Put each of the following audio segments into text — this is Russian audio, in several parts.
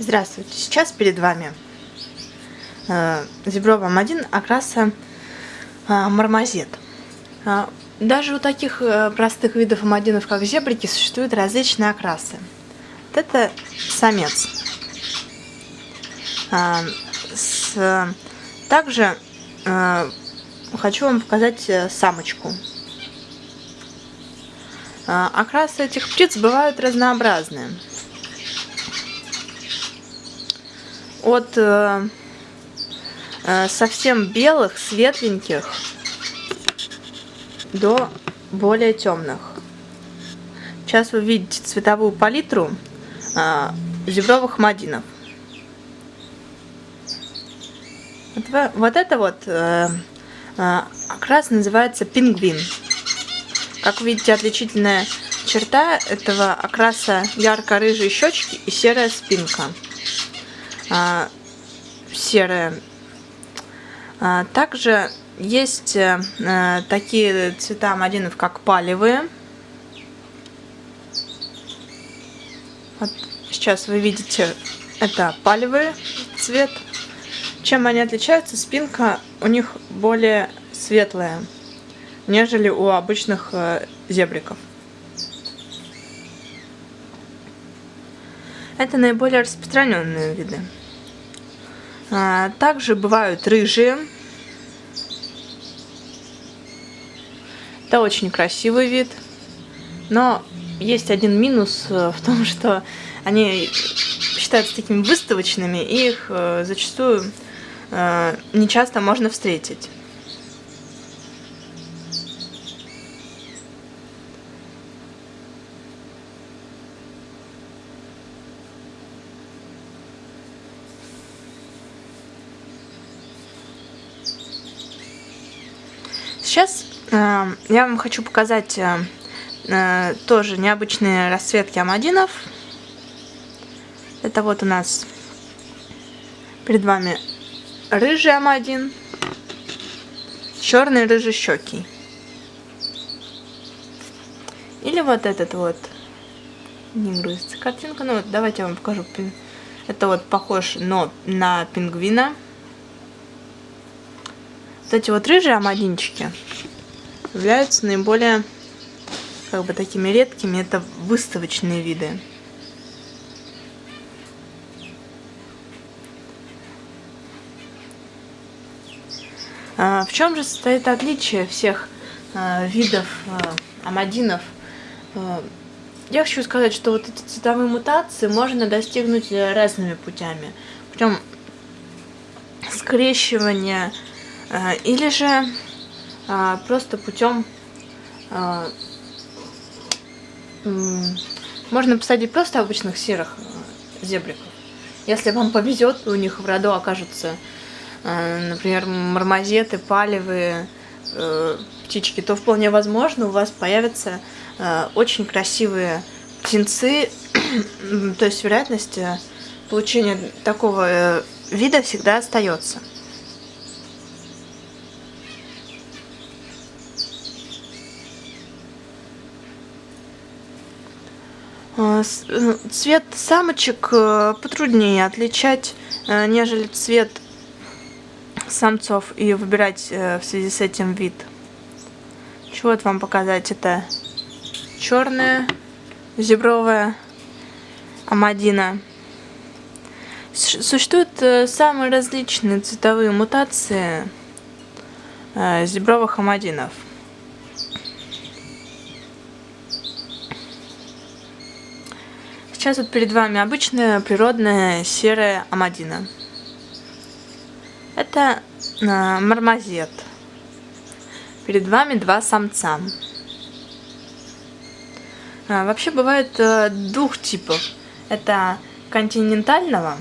Здравствуйте, сейчас перед вами э, зебровым один окраса э, мармозет. Э, даже у таких э, простых видов амадинов, как зебрики, существуют различные окрасы. Вот это самец. Э, с, также э, хочу вам показать э, самочку. Э, окрасы этих птиц бывают разнообразные. От э, э, совсем белых, светленьких до более темных. Сейчас вы видите цветовую палитру э, зебровых мадинов. Вот, вот это вот э, э, окрас называется пингвин. Как видите, отличительная черта этого окраса ярко-рыжие щечки и серая спинка серая. А, также есть а, такие цвета мадинов, как палевые. Вот сейчас вы видите, это палевый цвет. Чем они отличаются? Спинка у них более светлая, нежели у обычных э, зебриков. Это наиболее распространенные виды. А, также бывают рыжие. Это очень красивый вид. Но есть один минус э, в том, что они считаются такими выставочными, и их э, зачастую э, не часто можно встретить. Сейчас э, я вам хочу показать э, э, тоже необычные расцветки амадинов. Это вот у нас перед вами рыжий амадин, черный рыжий щеки. Или вот этот вот. Не грузится картинка. Ну вот давайте я вам покажу. Это вот похож но на пингвина. Вот эти вот рыжие амадинчики являются наиболее как бы такими редкими. Это выставочные виды. А, в чем же состоит отличие всех а, видов а, амадинов? Я хочу сказать, что вот эти цветовые мутации можно достигнуть разными путями. Путем скрещивания Э, или же а, просто путем а, можно посадить просто обычных серых э, зебриков. Если вам повезет, у них в роду окажутся, э, например, мармозеты, палевые птички, то вполне возможно у вас появятся очень красивые птенцы. то есть вероятность получения такого вида всегда остается. Цвет самочек э, потруднее отличать, нежели цвет самцов и выбирать в связи с этим вид. Чего вот вам показать? Это черная зебровая амадина. Существуют самые различные цветовые мутации зебровых амадинов. Сейчас вот перед вами обычная природная серая амадина. Это э, мармозет. Перед вами два самца. А, вообще бывает э, двух типов. Это континентального,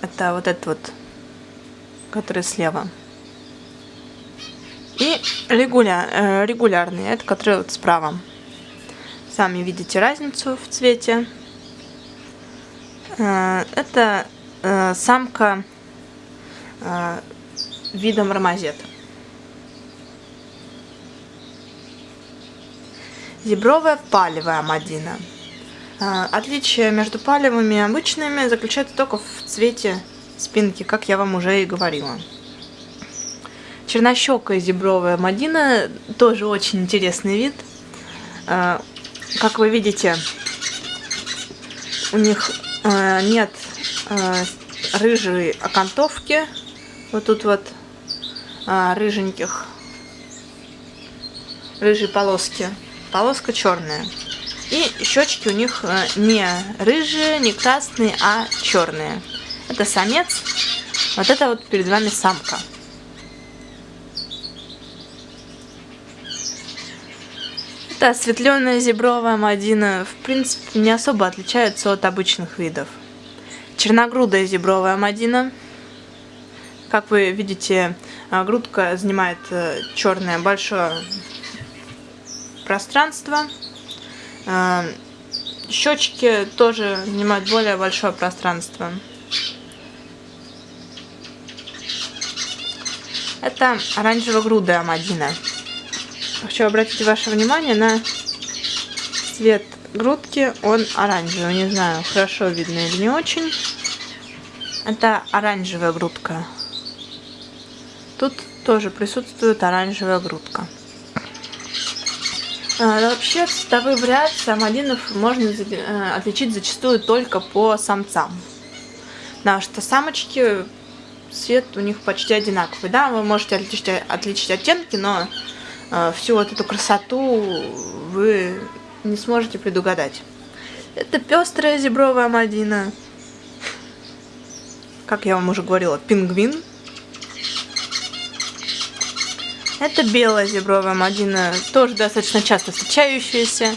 это вот этот вот, который слева. И регуля, э, регулярный, это который вот справа. Сами видите разницу в цвете. Э, это э, самка э, вида мармозет. Зебровая палевая мадина. Отличие между палевыми и обычными заключается только в цвете спинки, как я вам уже и говорила. Чернощекая зебровая мадина тоже очень интересный вид. Как вы видите, у них нет а, рыжей окантовки. Вот тут вот рыженьких, рыжие полоски. Полоска черная. И щечки у них не рыжие, не красные, а черные. Это самец. Вот это вот перед вами самка. Это осветленная зебровая мадина, в принципе, не особо отличается от обычных видов. Черногрудая зебровая мадина. Как вы видите, а, грудка занимает э, черное большое пространство. Щечки тоже занимают более большое пространство. Это оранжево-грудая мадина. Хочу обратить ваше внимание на цвет грудки. Он оранжевый. Не знаю, хорошо видно или не очень. Это оранжевая грудка. Тут тоже присутствует оранжевая грудка. А, вообще, цветовые вариации амадинов можно э, отличить зачастую только по самцам. Потому что самочки, цвет у них почти одинаковый. Да, вы можете отличить, отличить оттенки, но всю вот эту красоту вы не сможете предугадать. Это пестрая зебровая мадина. Как я вам уже говорила, пингвин. Это белая зебровая мадина, тоже достаточно часто встречающаяся.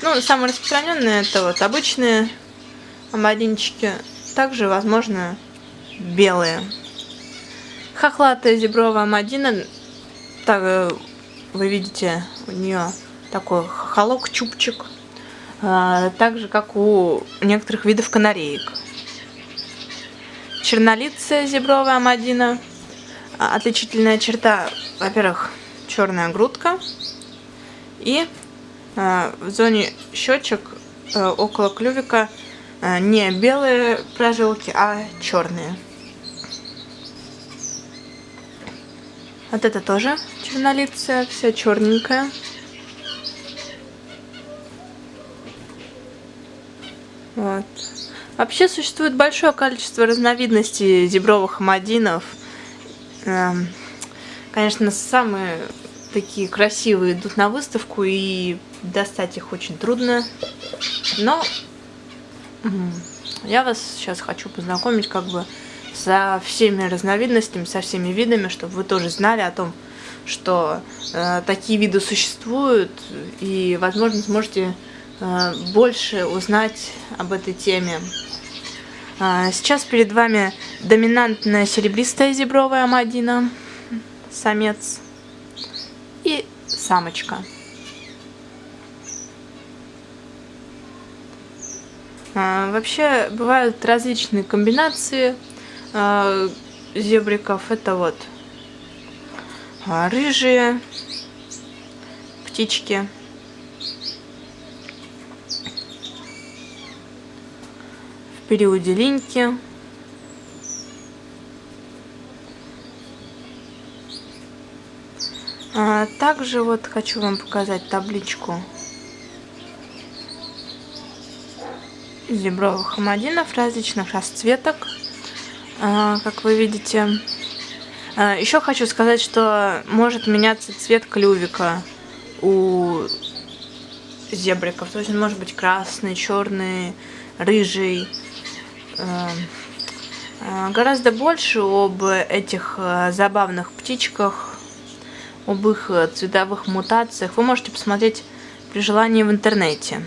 Ну, самые распространенные это вот обычные мадинчики. Также, возможно, белые. Хохлатая зебровая мадина, так, вы видите, у нее такой холок-чубчик, а, так же, как у некоторых видов канареек. Чернолицая зебровая амадина. А, отличительная черта, во-первых, черная грудка. И а, в зоне щечек около клювика не белые прожилки, а черные. Вот это тоже чернолицая, вся черненькая. Вот. Вообще существует большое количество разновидностей зебровых амадинов. Эм, конечно, самые такие красивые идут на выставку, и достать их очень трудно. Но я вас сейчас хочу познакомить как бы со всеми разновидностями, со всеми видами, чтобы вы тоже знали о том, что э, такие виды существуют, и, возможно, сможете э, больше узнать об этой теме. А, сейчас перед вами доминантная серебристая зебровая мадина, самец, и самочка. А, вообще бывают различные комбинации э, зебриков. Это вот а, рыжие птички. В периоде линьки. А также вот хочу вам показать табличку зебровых хамадинов различных расцветок. А, как вы видите. А, Еще хочу сказать, что может меняться цвет клювика у зебриков. То есть он может быть красный, черный, рыжий. А, гораздо больше об этих забавных птичках, об их цветовых мутациях вы можете посмотреть при желании в интернете.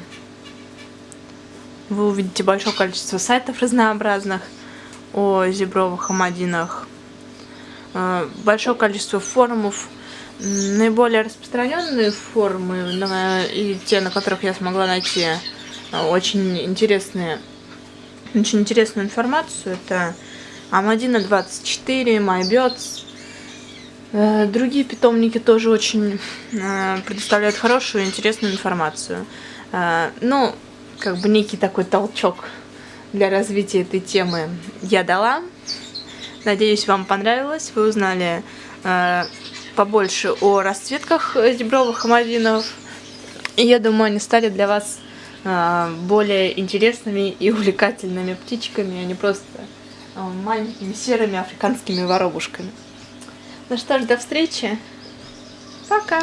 Вы увидите большое количество сайтов разнообразных о зебровых амадинах. Э, большое количество форумов. Наиболее распространенные форумы и те, на которых я смогла найти э, очень интересные, очень интересную информацию, это Амадина 24, MyBirds. Э, другие питомники тоже очень предоставляют хорошую и интересную информацию. Ну, как бы некий такой толчок для развития этой темы я дала. Надеюсь, вам понравилось. Вы узнали э, побольше о расцветках зебровых хамовинов. Я думаю, они стали для вас э, более интересными и увлекательными птичками, а не просто э, маленькими серыми африканскими воробушками. Ну что ж, до встречи. Пока.